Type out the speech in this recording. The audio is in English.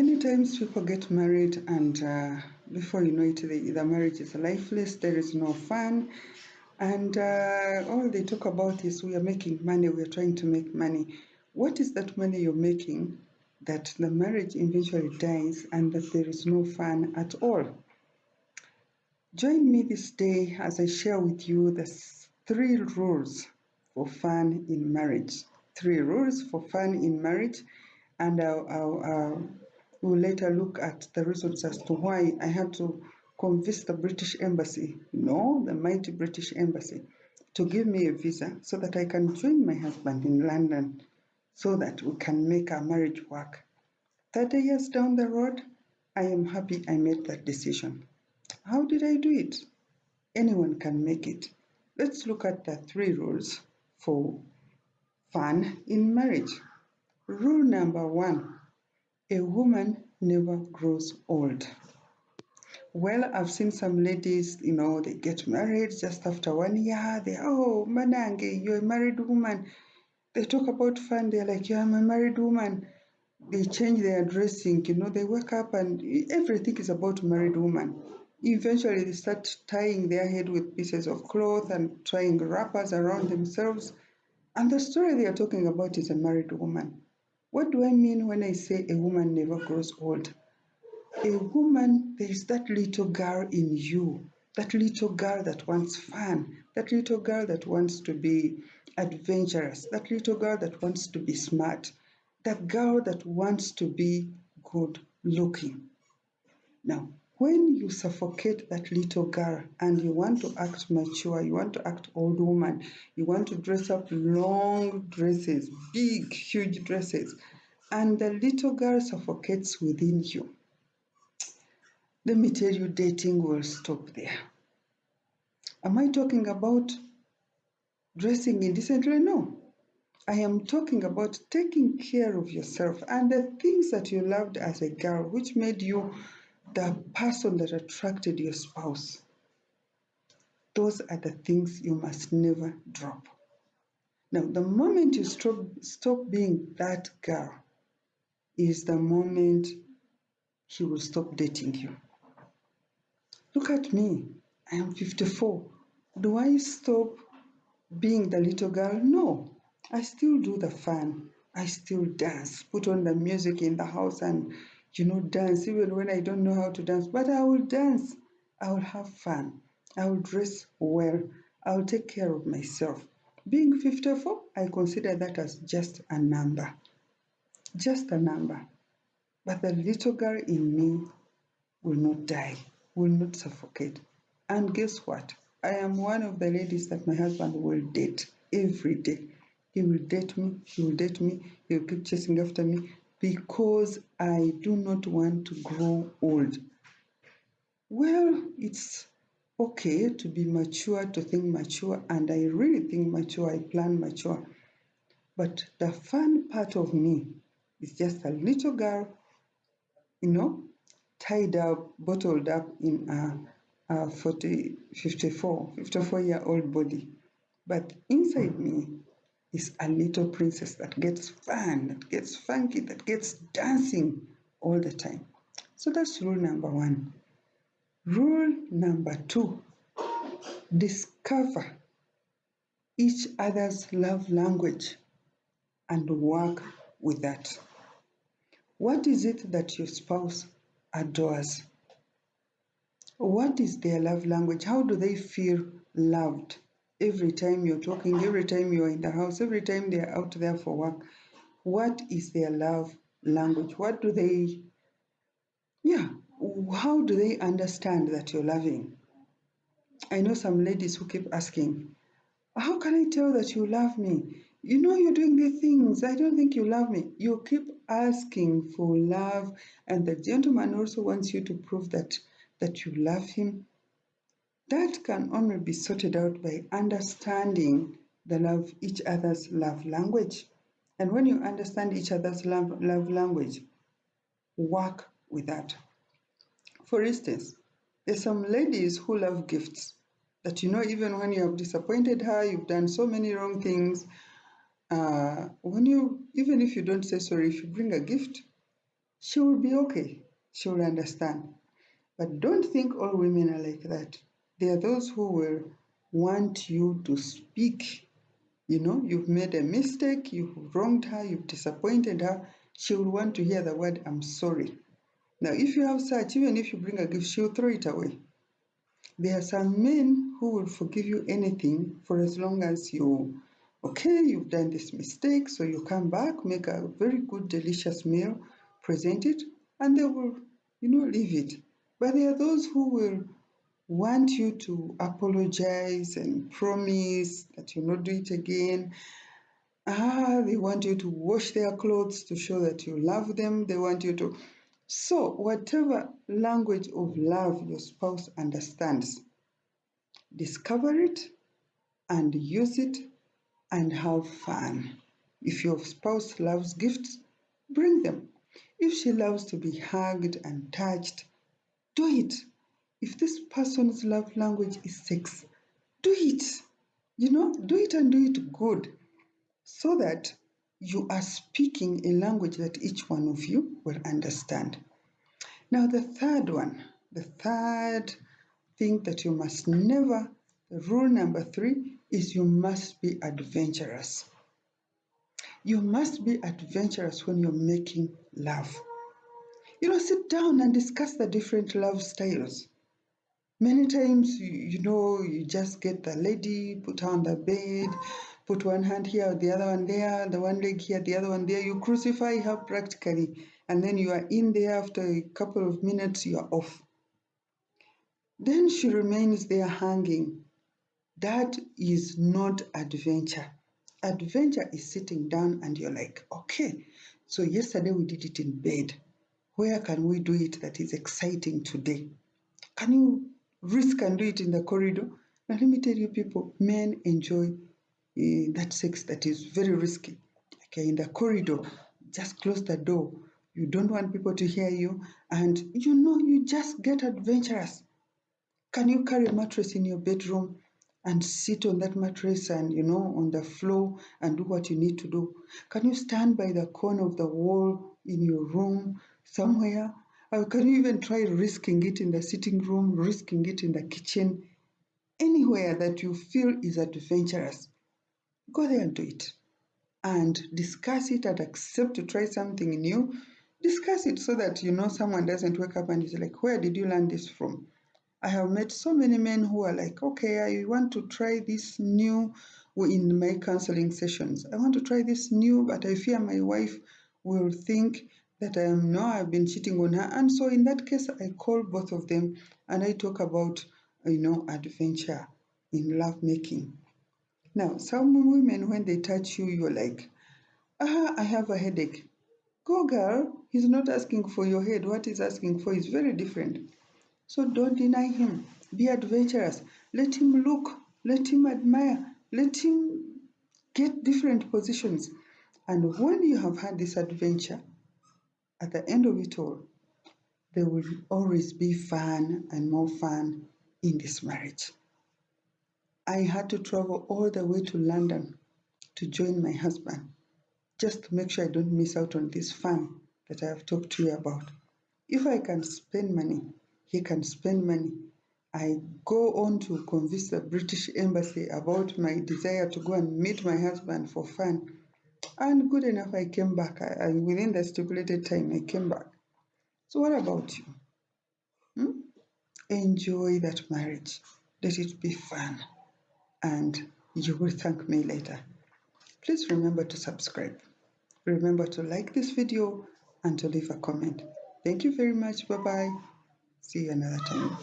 Many times people get married, and uh, before you know it, the, the marriage is lifeless, there is no fun, and uh, all they talk about is we are making money, we are trying to make money. What is that money you're making that the marriage eventually dies and that there is no fun at all? Join me this day as I share with you the three rules for fun in marriage. Three rules for fun in marriage, and I'll, I'll, I'll We'll later look at the reasons as to why I had to convince the British Embassy, no, the mighty British Embassy, to give me a visa so that I can join my husband in London so that we can make our marriage work. 30 years down the road, I am happy I made that decision. How did I do it? Anyone can make it. Let's look at the three rules for fun in marriage. Rule number one a woman never grows old. Well, I've seen some ladies, you know, they get married just after one year. They, oh, Manange, you're a married woman. They talk about fun. They're like, yeah, I'm a married woman. They change their dressing, you know, they wake up and everything is about married woman. Eventually, they start tying their head with pieces of cloth and tying wrappers around themselves. And the story they are talking about is a married woman. What do I mean when I say a woman never grows old? A woman, there is that little girl in you, that little girl that wants fun, that little girl that wants to be adventurous, that little girl that wants to be smart, that girl that wants to be good looking. Now, when you suffocate that little girl and you want to act mature, you want to act old woman, you want to dress up long dresses, big, huge dresses, and the little girl suffocates within you, let me tell you, dating will stop there. Am I talking about dressing indecently? No. I am talking about taking care of yourself and the things that you loved as a girl, which made you the person that attracted your spouse. Those are the things you must never drop. Now, the moment you stop, stop being that girl is the moment he will stop dating you. Look at me. I am 54. Do I stop being the little girl? No. I still do the fun. I still dance, put on the music in the house and you know, dance, even when I don't know how to dance. But I will dance. I will have fun. I will dress well. I will take care of myself. Being 54, I consider that as just a number. Just a number. But the little girl in me will not die, will not suffocate. And guess what? I am one of the ladies that my husband will date every day. He will date me, he will date me, he will keep chasing after me because I do not want to grow old. Well, it's okay to be mature, to think mature, and I really think mature, I plan mature. But the fun part of me is just a little girl, you know, tied up, bottled up in a, a 40, 54, 54 year old body. But inside me is a little princess that gets fun, that gets funky, that gets dancing all the time. So that's rule number one. Rule number two discover each other's love language and work with that. What is it that your spouse adores? What is their love language? How do they feel loved? Every time you're talking, every time you're in the house, every time they're out there for work, what is their love language? What do they, yeah, how do they understand that you're loving? I know some ladies who keep asking, how can I tell that you love me? You know you're doing the things. I don't think you love me. You keep asking for love, and the gentleman also wants you to prove that that you love him that can only be sorted out by understanding the love, each other's love language. And when you understand each other's love, love language, work with that. For instance, there's some ladies who love gifts that you know even when you have disappointed her, you've done so many wrong things. Uh, when you even if you don't say sorry, if you bring a gift, she will be okay. She will understand. But don't think all women are like that. There are those who will want you to speak. You know, you've made a mistake, you've wronged her, you've disappointed her. She will want to hear the word, I'm sorry. Now, if you have such, even if you bring a gift, she'll throw it away. There are some men who will forgive you anything for as long as you, okay, you've done this mistake, so you come back, make a very good, delicious meal, present it, and they will, you know, leave it. But there are those who will want you to apologize and promise that you'll not do it again. Ah, they want you to wash their clothes to show that you love them. They want you to. So, whatever language of love your spouse understands, discover it and use it and have fun. If your spouse loves gifts, bring them. If she loves to be hugged and touched, do it. If this person's love language is sex, do it. You know, do it and do it good so that you are speaking a language that each one of you will understand. Now, the third one, the third thing that you must never, rule number three is you must be adventurous. You must be adventurous when you're making love. You know, sit down and discuss the different love styles. Many times, you, you know, you just get the lady, put her on the bed, put one hand here, the other one there, the one leg here, the other one there. You crucify her practically, and then you are in there after a couple of minutes, you are off. Then she remains there hanging. That is not adventure. Adventure is sitting down and you're like, okay, so yesterday we did it in bed. Where can we do it that is exciting today? Can you risk can do it in the corridor? Now, let me tell you, people, men enjoy uh, that sex that is very risky. Okay, in the corridor, just close the door. You don't want people to hear you, and you know, you just get adventurous. Can you carry a mattress in your bedroom and sit on that mattress and, you know, on the floor and do what you need to do? Can you stand by the corner of the wall in your room somewhere? Or can you even try risking it in the sitting room, risking it in the kitchen? Anywhere that you feel is adventurous, go there and do it. And discuss it and accept to try something new. Discuss it so that you know someone doesn't wake up and is like, Where did you learn this from? I have met so many men who are like, okay, I want to try this new in my counseling sessions. I want to try this new, but I fear my wife will think that I am no, I've been cheating on her. And so in that case, I call both of them and I talk about, you know, adventure in lovemaking. Now, some women, when they touch you, you're like, ah, I have a headache. Go, girl. He's not asking for your head. What he's asking for is very different. So don't deny him. Be adventurous. Let him look. Let him admire. Let him get different positions. And when you have had this adventure, at the end of it all, there will always be fun and more fun in this marriage. I had to travel all the way to London to join my husband just to make sure I don't miss out on this fun that I have talked to you about. If I can spend money he can spend money. I go on to convince the British Embassy about my desire to go and meet my husband for fun. And good enough, I came back. I, I within the stipulated time, I came back. So, what about you? Hmm? Enjoy that marriage. Let it be fun. And you will thank me later. Please remember to subscribe. Remember to like this video and to leave a comment. Thank you very much. Bye bye. See you another time.